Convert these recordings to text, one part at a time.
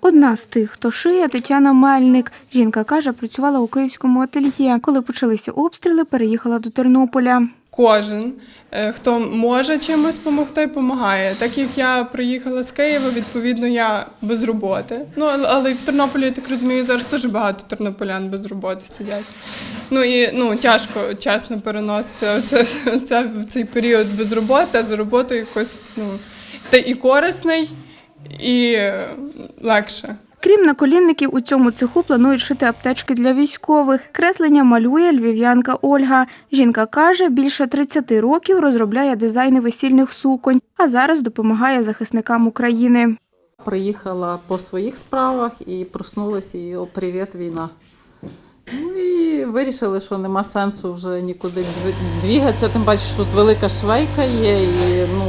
Одна з тих, хто шиє, Тетяна Мельник. Жінка каже, працювала у київському ательє. Коли почалися обстріли, переїхала до Тернополя. Кожен, е, хто може чимось допомогти, допомагає. Так як я приїхала з Києва, відповідно, я без роботи. Ну але- і в Тернополі, я так розумію, зараз дуже багато тернополян без роботи сидять. Ну і ну тяжко, чесно, переноситься оце, оце, цей період без роботи, а за роботою якось ну ти і корисний, і легше. Крім наколінників, у цьому цеху планують шити аптечки для військових. Креслення малює львів'янка Ольга. Жінка каже, більше 30 років розробляє дизайни весільних суконь, а зараз допомагає захисникам України. Приїхала по своїх справах і проснулася і о, привіт, війна. Ну і вирішили, що нема сенсу вже нікуди дві- двігатися. Тим паче, що тут велика швейка є, і ну,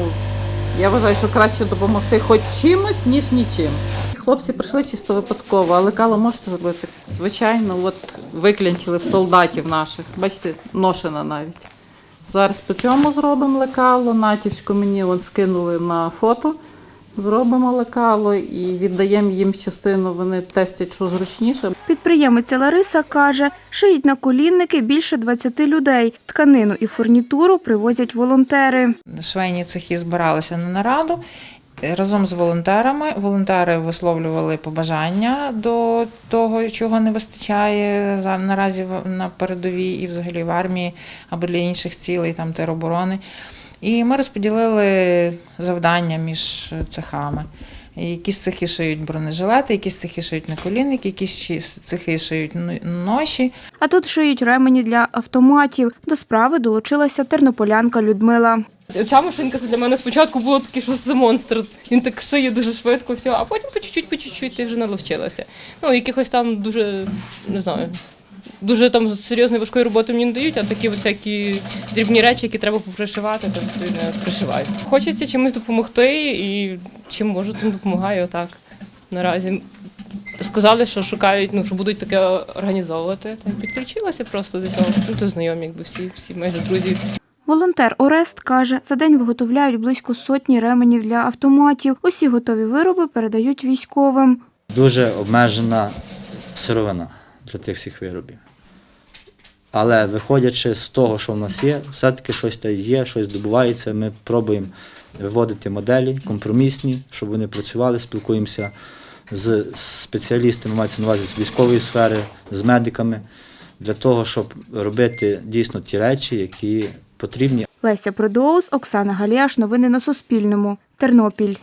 я вважаю, що краще допомогти хоч чимось, ніж нічим. Хлопці прийшли чисто випадково, але каву можете зробити? Звичайно, от виклянчили в солдатів наших. Бачите, ношена навіть. Зараз по цьому зробимо лекало. Натівську мені скинули на фото. Зробимо лекало і віддаємо їм частину. Вони тестять, що зручніше. Підприємиця Лариса каже, шиють наколінники більше 20 людей. Тканину і фурнітуру привозять волонтери. швейні цехи збиралися на нараду разом з волонтерами. Волонтери висловлювали побажання до того, чого не вистачає за- наразі в- на передовій і взагалі в армії або для інших цілей, там тероборони. І ми розподілили завдання між цехами. Якісь цехи шиють бронежилети, якісь цехи шиють наколінники, якісь цехи шиють ноші. А тут шиють ремені для автоматів. До справи долучилася тернополянка Людмила. Ця машинка для мене спочатку було таке, що це монстр. Він так шиє дуже швидко, все, а потім по чуть-чуть, по чуть-чуть ти вже наловчилася. Ну, якихось там дуже, не знаю, дуже там серйозної важкої роботи мені не дають, а такі от всякі дрібні речі, які треба попришивати, то відповідно пришиваю. Хочеться чимось допомогти і чим можу, тим допомагаю отак. Наразі сказали, що шукають, ну що будуть таке організовувати. Та підключилася просто до цього. Ну, то знайомі, якби всі, всі майже друзі. Волонтер Орест каже, за день виготовляють близько сотні ременів для автоматів. Усі готові вироби передають військовим. дуже обмежена сировина для тих всіх виробів. Але виходячи з того, що в нас є, все-таки щось та є, щось добувається. Ми пробуємо виводити моделі компромісні, щоб вони працювали, спілкуємося з спеціалістами, мається на увазі з військової сфери, з медиками, для того, щоб робити дійсно ті речі, які потрібні Леся Продоус, Оксана Галіаш. Новини на Суспільному. Тернопіль.